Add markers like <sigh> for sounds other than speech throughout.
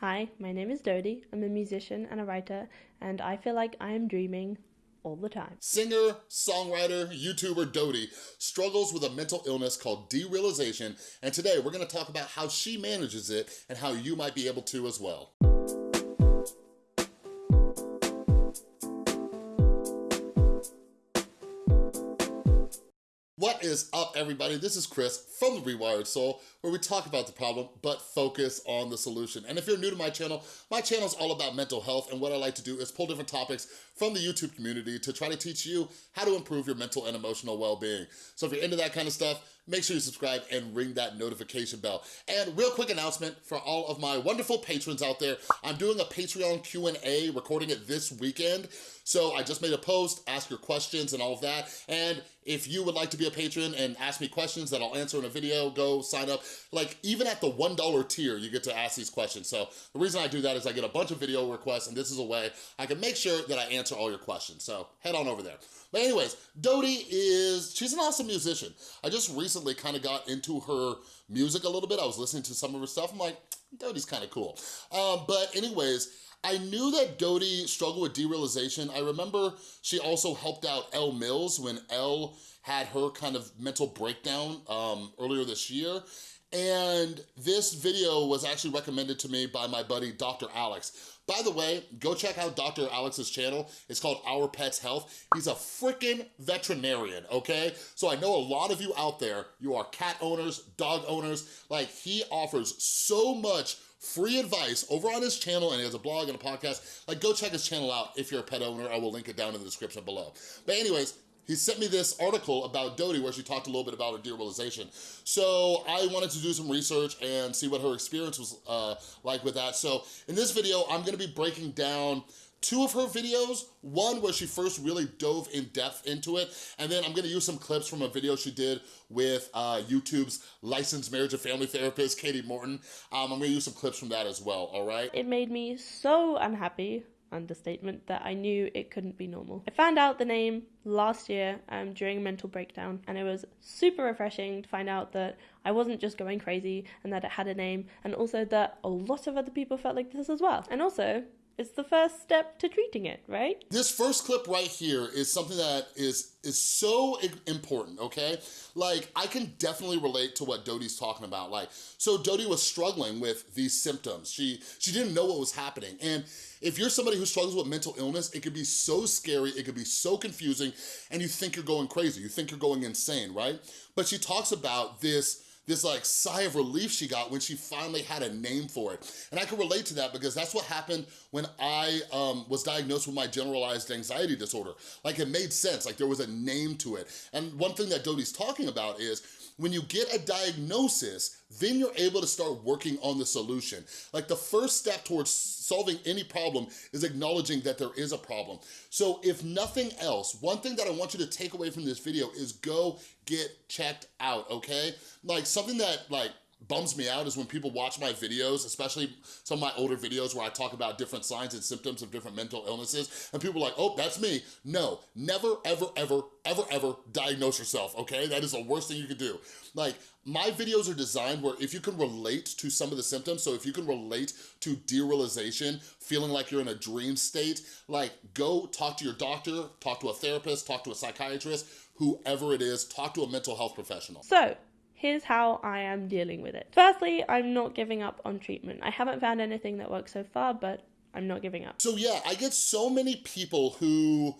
Hi, my name is Dodie. I'm a musician and a writer, and I feel like I am dreaming all the time. Singer, songwriter, YouTuber Dodie struggles with a mental illness called derealization, and today we're gonna talk about how she manages it and how you might be able to as well. Is up, everybody? This is Chris from The Rewired Soul, where we talk about the problem, but focus on the solution. And if you're new to my channel, my channel is all about mental health, and what I like to do is pull different topics from the YouTube community to try to teach you how to improve your mental and emotional well-being. So if you're into that kind of stuff, make sure you subscribe and ring that notification bell. And real quick announcement for all of my wonderful patrons out there, I'm doing a Patreon Q&A, recording it this weekend. So I just made a post, ask your questions and all of that. And if you would like to be a patron and ask me questions that I'll answer in a video, go sign up. Like even at the $1 tier, you get to ask these questions. So the reason I do that is I get a bunch of video requests and this is a way I can make sure that I answer all your questions. So head on over there. But anyways, Dodie is, she's an awesome musician. I just recently kind of got into her music a little bit. I was listening to some of her stuff. I'm like, Dodie's kind of cool. Um, but anyways, I knew that Dodie struggled with derealization. I remember she also helped out Elle Mills when Elle had her kind of mental breakdown um, earlier this year. And this video was actually recommended to me by my buddy, Dr. Alex. By the way, go check out Dr. Alex's channel. It's called Our Pets Health. He's a freaking veterinarian, okay? So I know a lot of you out there, you are cat owners, dog owners, like he offers so much free advice over on his channel and he has a blog and a podcast. Like go check his channel out if you're a pet owner. I will link it down in the description below. But anyways, he sent me this article about Dodie where she talked a little bit about her derealization. So I wanted to do some research and see what her experience was uh, like with that. So in this video, I'm gonna be breaking down two of her videos, one where she first really dove in depth into it, and then I'm gonna use some clips from a video she did with uh, YouTube's licensed marriage and family therapist, Katie Morton. Um, I'm gonna use some clips from that as well, all right? It made me so unhappy understatement that I knew it couldn't be normal. I found out the name last year um, during a mental breakdown, and it was super refreshing to find out that I wasn't just going crazy and that it had a name, and also that a lot of other people felt like this as well. And also, it's the first step to treating it, right? This first clip right here is something that is is so important, okay? Like, I can definitely relate to what Dodie's talking about. Like, so Dodie was struggling with these symptoms. She, she didn't know what was happening. And if you're somebody who struggles with mental illness, it could be so scary, it could be so confusing, and you think you're going crazy, you think you're going insane, right? But she talks about this this like sigh of relief she got when she finally had a name for it. And I can relate to that because that's what happened when I um, was diagnosed with my generalized anxiety disorder. Like it made sense, like there was a name to it. And one thing that Dodie's talking about is when you get a diagnosis, then you're able to start working on the solution. Like the first step towards solving any problem is acknowledging that there is a problem. So if nothing else, one thing that I want you to take away from this video is go get checked out, okay? Like something that like bums me out is when people watch my videos, especially some of my older videos where I talk about different signs and symptoms of different mental illnesses, and people are like, oh, that's me. No, never, ever, ever, ever, ever diagnose yourself, okay? That is the worst thing you could do. Like, my videos are designed where if you can relate to some of the symptoms, so if you can relate to derealization, feeling like you're in a dream state, like go talk to your doctor, talk to a therapist, talk to a psychiatrist, whoever it is, talk to a mental health professional. So, here's how I am dealing with it. Firstly, I'm not giving up on treatment. I haven't found anything that works so far, but I'm not giving up. So yeah, I get so many people who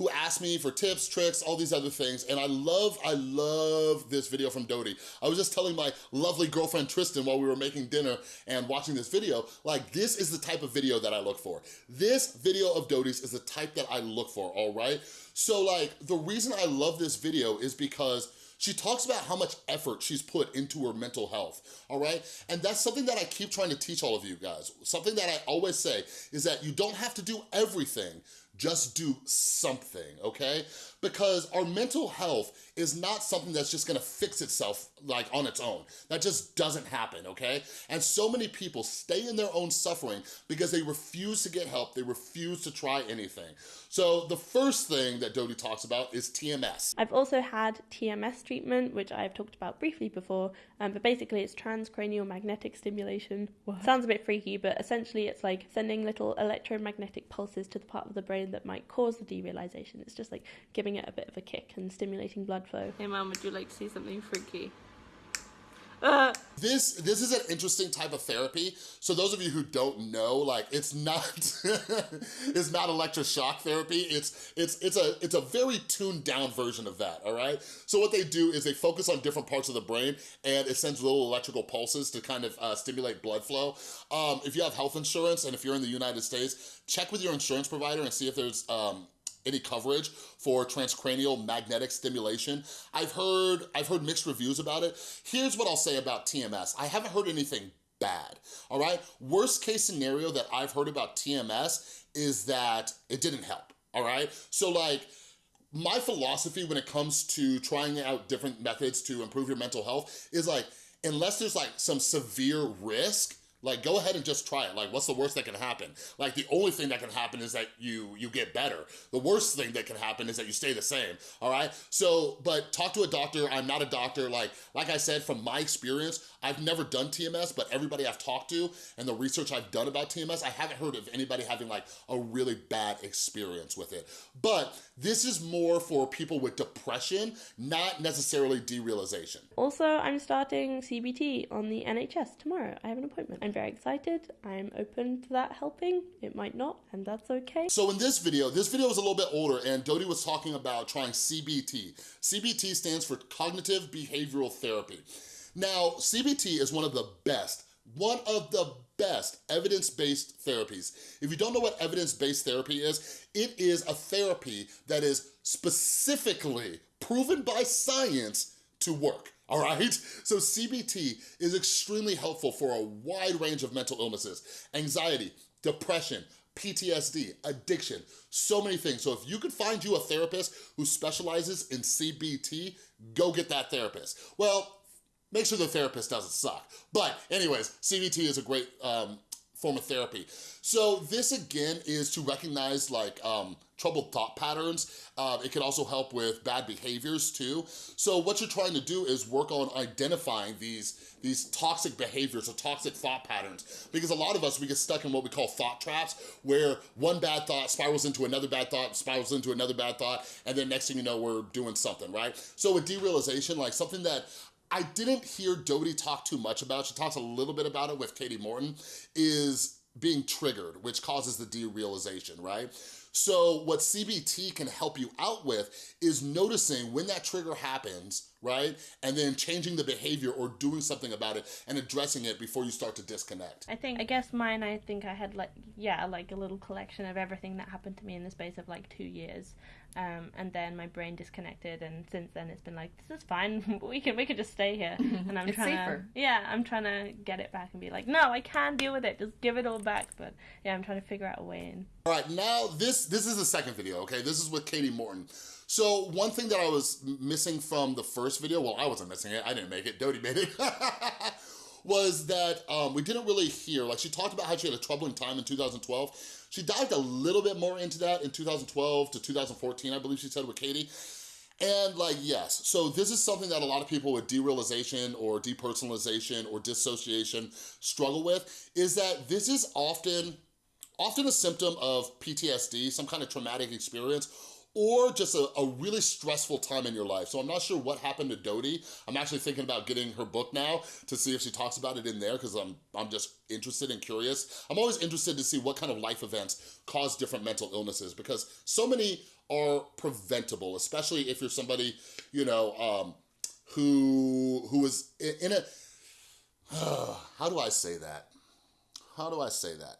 who ask me for tips, tricks, all these other things. And I love, I love this video from Dodie. I was just telling my lovely girlfriend Tristan while we were making dinner and watching this video, like this is the type of video that I look for. This video of Dodie's is the type that I look for, all right? So like, the reason I love this video is because she talks about how much effort she's put into her mental health, all right? And that's something that I keep trying to teach all of you guys. Something that I always say is that you don't have to do everything just do something, okay? Because our mental health is not something that's just gonna fix itself like on its own. That just doesn't happen, okay? And so many people stay in their own suffering because they refuse to get help, they refuse to try anything. So the first thing that Dodie talks about is TMS. I've also had TMS treatment, which I've talked about briefly before, um, but basically it's transcranial magnetic stimulation. What? Sounds a bit freaky, but essentially it's like sending little electromagnetic pulses to the part of the brain that might cause the derealization. It's just like giving it a bit of a kick and stimulating blood flow. Hey mom, would you like to see something freaky? <laughs> This this is an interesting type of therapy. So those of you who don't know, like it's not <laughs> it's not electroshock therapy. It's it's it's a it's a very tuned down version of that, all right? So what they do is they focus on different parts of the brain and it sends little electrical pulses to kind of uh, stimulate blood flow. Um, if you have health insurance and if you're in the United States, check with your insurance provider and see if there's um, any coverage for transcranial magnetic stimulation. I've heard, I've heard mixed reviews about it. Here's what I'll say about TMS. I haven't heard anything bad, all right? Worst case scenario that I've heard about TMS is that it didn't help, all right? So like, my philosophy when it comes to trying out different methods to improve your mental health is like, unless there's like some severe risk, like, go ahead and just try it. Like, what's the worst that can happen? Like, the only thing that can happen is that you you get better. The worst thing that can happen is that you stay the same, all right? So, but talk to a doctor. I'm not a doctor. Like, like I said, from my experience, I've never done TMS, but everybody I've talked to and the research I've done about TMS, I haven't heard of anybody having like a really bad experience with it. But this is more for people with depression, not necessarily derealization. Also, I'm starting CBT on the NHS tomorrow. I have an appointment. I'm very excited. I'm open to that helping. It might not, and that's okay. So in this video, this video is a little bit older and Dodie was talking about trying CBT. CBT stands for Cognitive Behavioral Therapy. Now, CBT is one of the best, one of the best evidence-based therapies. If you don't know what evidence-based therapy is, it is a therapy that is specifically proven by science to work all right? So CBT is extremely helpful for a wide range of mental illnesses, anxiety, depression, PTSD, addiction, so many things. So if you could find you a therapist who specializes in CBT, go get that therapist. Well, make sure the therapist doesn't suck. But anyways, CBT is a great um, form of therapy. So this again is to recognize like um, troubled thought patterns. Uh, it can also help with bad behaviors too. So what you're trying to do is work on identifying these, these toxic behaviors or toxic thought patterns. Because a lot of us, we get stuck in what we call thought traps, where one bad thought spirals into another bad thought, spirals into another bad thought, and then next thing you know, we're doing something, right? So with derealization, like something that I didn't hear Dodie talk too much about, she talks a little bit about it with Katie Morton, is being triggered, which causes the derealization, right? So what CBT can help you out with is noticing when that trigger happens, right? And then changing the behavior or doing something about it and addressing it before you start to disconnect. I think, I guess mine, I think I had like, yeah, like a little collection of everything that happened to me in the space of like two years. Um, and then my brain disconnected, and since then it's been like, this is fine. <laughs> we can we can just stay here. <laughs> And I'm it's trying safer. to, yeah, I'm trying to get it back and be like, no, I can't deal with it. Just give it all back. But yeah, I'm trying to figure out a way in. All right, now this this is the second video. Okay, this is with Katie Morton. So one thing that I was missing from the first video, well, I wasn't missing it. I didn't make it. Dodie made it. <laughs> was that um, we didn't really hear, like she talked about how she had a troubling time in 2012. She dived a little bit more into that in 2012 to 2014, I believe she said with Katie. And like, yes, so this is something that a lot of people with derealization or depersonalization or dissociation struggle with, is that this is often, often a symptom of PTSD, some kind of traumatic experience, or just a, a, really stressful time in your life. So I'm not sure what happened to Dodie. I'm actually thinking about getting her book now to see if she talks about it in there because I'm, I'm just interested and curious. I'm always interested to see what kind of life events cause different mental illnesses because so many are preventable, especially if you're somebody, you know, um, who, who is in, a, uh, <sighs> how do I say that? How do I say that?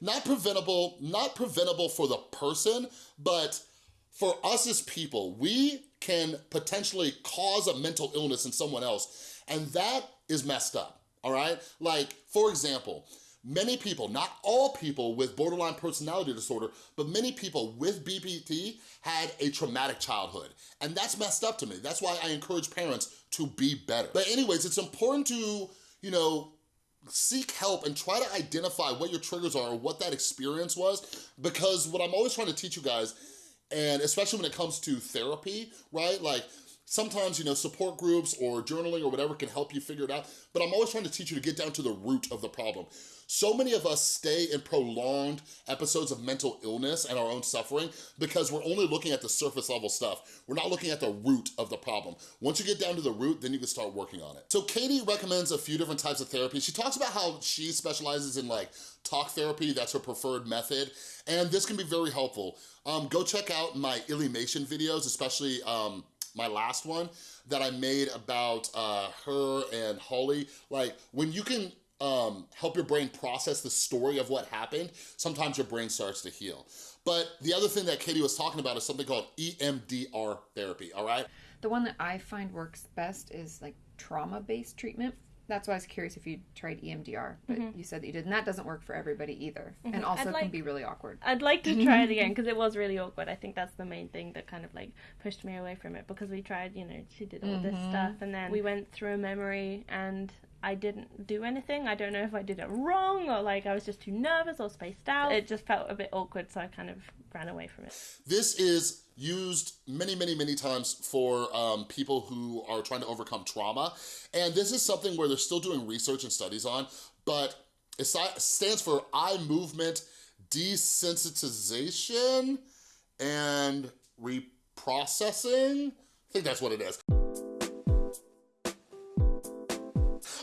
Not preventable, not preventable for the person, but for us as people, we can potentially cause a mental illness in someone else, and that is messed up, all right? Like, for example, many people, not all people with borderline personality disorder, but many people with BPD had a traumatic childhood. And that's messed up to me. That's why I encourage parents to be better. But anyways, it's important to, you know, seek help and try to identify what your triggers are what that experience was because what I'm always trying to teach you guys and especially when it comes to therapy, right? Like sometimes, you know, support groups or journaling or whatever can help you figure it out, but I'm always trying to teach you to get down to the root of the problem. So many of us stay in prolonged episodes of mental illness and our own suffering because we're only looking at the surface level stuff. We're not looking at the root of the problem. Once you get down to the root, then you can start working on it. So Katie recommends a few different types of therapy. She talks about how she specializes in like talk therapy, that's her preferred method, and this can be very helpful. Um, go check out my Illymation videos, especially um, my last one that I made about uh, her and Holly. Like when you can um, help your brain process the story of what happened, sometimes your brain starts to heal. But the other thing that Katie was talking about is something called EMDR therapy, all right? The one that I find works best is like trauma-based treatment. That's why I was curious if you tried EMDR, but mm-hmm. you said that you did, and that doesn't work for everybody either, mm-hmm. and also like, can be really awkward. I'd like to try it again <laughs> because it was really awkward. I think that's the main thing that kind of like pushed me away from it because we tried, you know, she did all mm-hmm. this stuff, and then we went through a memory, and I didn't do anything. I don't know if I did it wrong or like I was just too nervous or spaced out. It just felt a bit awkward, so I kind of ran away from it. This is used many, many, many times for um, people who are trying to overcome trauma. And this is something where they're still doing research and studies on, but it stands for eye movement desensitization and reprocessing. I think that's what it is.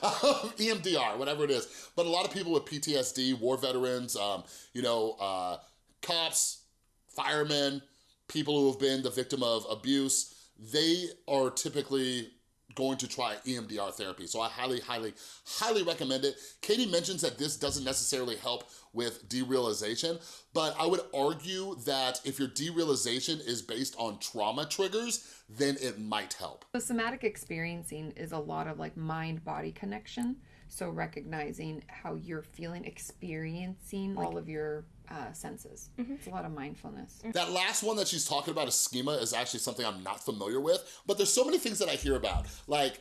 <laughs> EMDR, whatever it is. But a lot of people with PTSD, war veterans, um, you know, uh, cops, firemen, people who have been the victim of abuse, they are typically going to try EMDR therapy. So I highly, highly, highly recommend it. Katie mentions that this doesn't necessarily help with derealization, but I would argue that if your derealization is based on trauma triggers, then it might help. The somatic experiencing is a lot of like mind-body connection. So recognizing how you're feeling, experiencing like, all of your uh, senses. Mm-hmm. It's a lot of mindfulness. That last one that she's talking about, a schema, is actually something I'm not familiar with, but there's so many things that I hear about. Like,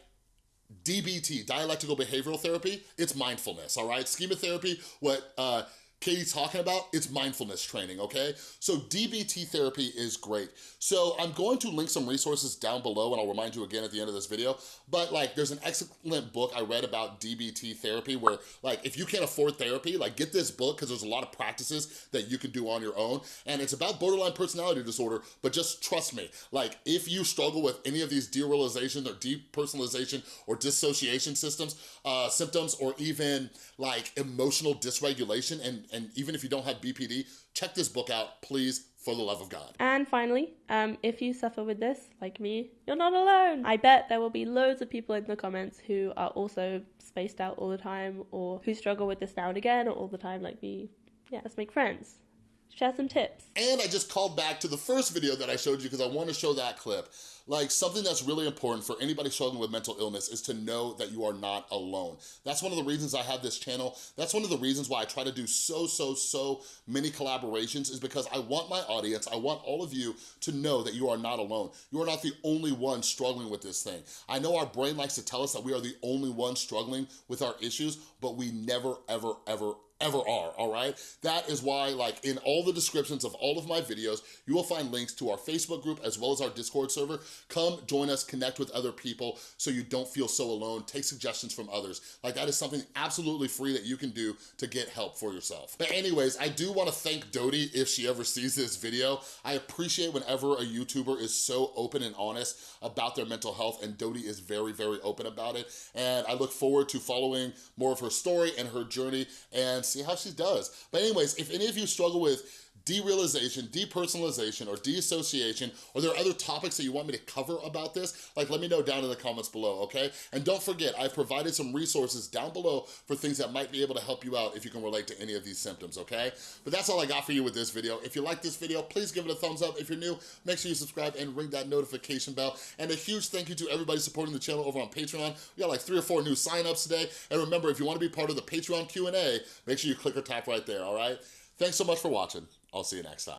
DBT, dialectical behavioral therapy, it's mindfulness, all right? Schema therapy, what uh, Katie's talking about, it's mindfulness training, okay? So DBT therapy is great. So I'm going to link some resources down below and I'll remind you again at the end of this video, but like there's an excellent book I read about DBT therapy where like if you can't afford therapy, like get this book because there's a lot of practices that you can do on your own and it's about borderline personality disorder, but just trust me, like if you struggle with any of these derealization or depersonalization or dissociation systems, uh, symptoms or even like emotional dysregulation and and even if you don't have BPD, check this book out, please, for the love of God. And finally, um, if you suffer with this, like me, you're not alone. I bet there will be loads of people in the comments who are also spaced out all the time or who struggle with this now and again or all the time like me. Yeah, let's make friends. Share some tips. And I just called back to the first video that I showed you because I want to show that clip. Like something that's really important for anybody struggling with mental illness is to know that you are not alone. That's one of the reasons I have this channel. That's one of the reasons why I try to do so, so, so many collaborations is because I want my audience, I want all of you to know that you are not alone. You are not the only one struggling with this thing. I know our brain likes to tell us that we are the only ones struggling with our issues, but we never, ever, ever, ever are, all right? That is why, like, in all the descriptions of all of my videos, you will find links to our Facebook group as well as our Discord server. Come join us, connect with other people so you don't feel so alone. Take suggestions from others. Like, that is something absolutely free that you can do to get help for yourself. But anyways, I do want to thank Dodie if she ever sees this video. I appreciate whenever a YouTuber is so open and honest about their mental health, and Dodie is very, very open about it. And I look forward to following more of her story and her journey and see how she does. But anyways, if any of you struggle with derealization, depersonalization, or deassociation, or there are other topics that you want me to cover about this, like let me know down in the comments below, okay? And don't forget, I've provided some resources down below for things that might be able to help you out if you can relate to any of these symptoms, okay? But that's all I got for you with this video. If you like this video, please give it a thumbs up. If you're new, make sure you subscribe and ring that notification bell. And a huge thank you to everybody supporting the channel over on Patreon. We got like three or four new signups today. And remember, if you wanna be part of the Patreon Q&A, make sure you click or tap right there, all right? Thanks so much for watching. I'll see you next time.